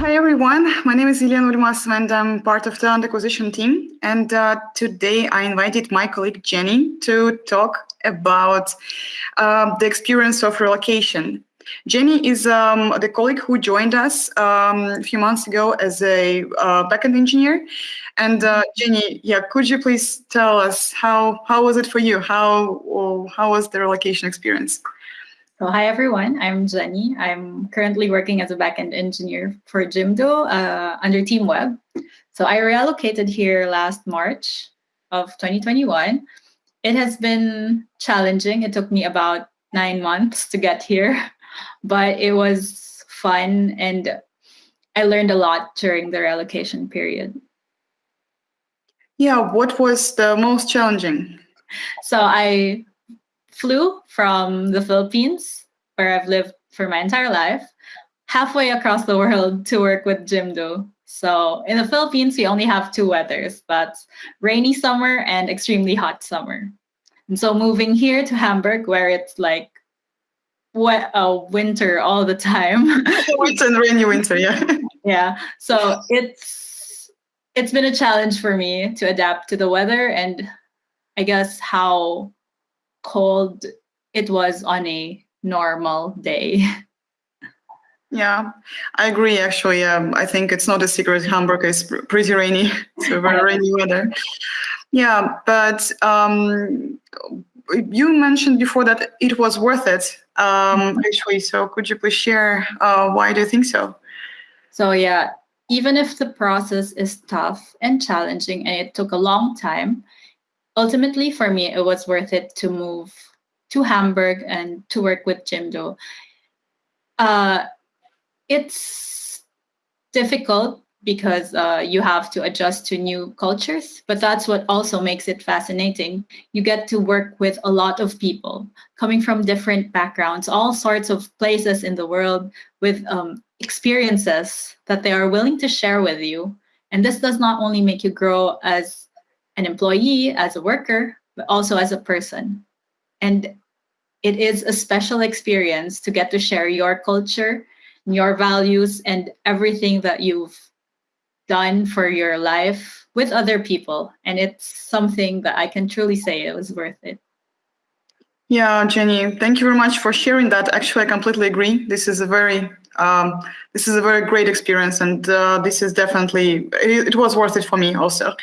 Hi everyone, my name is Ilian Ulmas and I'm part of the talent acquisition team. And uh, today I invited my colleague Jenny to talk about uh, the experience of relocation. Jenny is um, the colleague who joined us um, a few months ago as a uh, backend engineer. And uh, Jenny, yeah, could you please tell us how how was it for you? How how was the relocation experience? So hi everyone, I'm Jenny. I'm currently working as a backend engineer for Jimdo uh, under Team Web. So I relocated here last March of 2021. It has been challenging. It took me about nine months to get here, but it was fun and I learned a lot during the relocation period. Yeah, what was the most challenging? So I flew from the Philippines, where I've lived for my entire life, halfway across the world to work with Jimdo. So in the Philippines, we only have two weathers. That's rainy summer and extremely hot summer. And so moving here to Hamburg, where it's like wet, uh, winter all the time. winter and rainy winter, yeah. yeah. So it's it's been a challenge for me to adapt to the weather and I guess how cold it was on a normal day. Yeah, I agree. Actually, um, I think it's not a secret. Hamburg is pretty rainy. It's a very rainy weather. Yeah, but um, you mentioned before that it was worth it. Um, mm-hmm. actually, so could you please share uh, why do you think so? So yeah, even if the process is tough and challenging and it took a long time, ultimately for me, it was worth it to move to Hamburg and to work with Jimdo. Uh, it's difficult because uh, you have to adjust to new cultures, but that's what also makes it fascinating. You get to work with a lot of people coming from different backgrounds, all sorts of places in the world with um, experiences that they are willing to share with you. And this does not only make you grow as an employee, as a worker, but also as a person. And it is a special experience to get to share your culture, your values, and everything that you've done for your life with other people. And it's something that I can truly say it was worth it. Yeah, Jenny, thank you very much for sharing that. Actually, I completely agree. This is a very um, this is a very great experience, and uh, this is definitely it, it, was worth it for me also.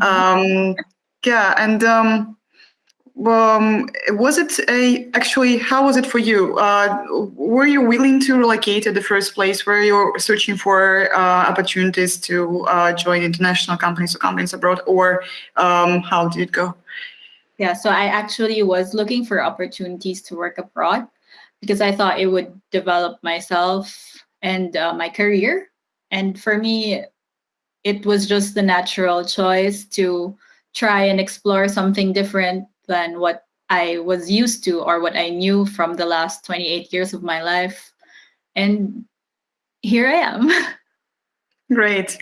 Mm-hmm. Um, yeah, and um, um, was it a actually how was it for you uh, were you willing to relocate at the first place were you searching for uh, opportunities to uh, join international companies or companies abroad or um, how did it go yeah so i actually was looking for opportunities to work abroad because i thought it would develop myself and uh, my career and for me it was just the natural choice to try and explore something different than what I was used to or what I knew from the last 28 years of my life. And here I am. Great.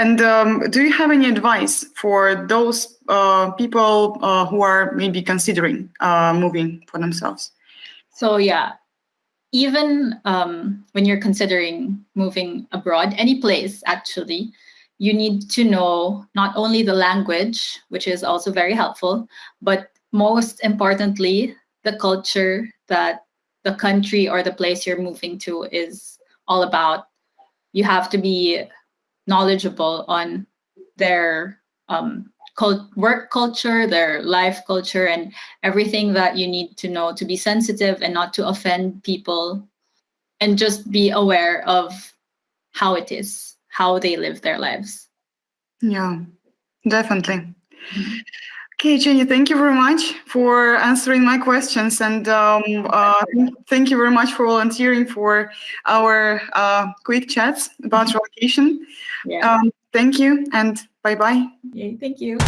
And um, do you have any advice for those uh, people uh, who are maybe considering uh, moving for themselves? So yeah, even um, when you're considering moving abroad, any place actually, you need to know not only the language, which is also very helpful, but most importantly, the culture that the country or the place you're moving to is all about. You have to be knowledgeable on their um, cult work culture, their life culture, and everything that you need to know to be sensitive and not to offend people, and just be aware of how it is how they live their lives. Yeah, definitely. Mm-hmm. Okay, Jenny, thank you very much for answering my questions. And um, uh, thank you very much for volunteering for our uh, quick chats about relocation. Yeah. Um, thank you and bye-bye. Yeah, thank you.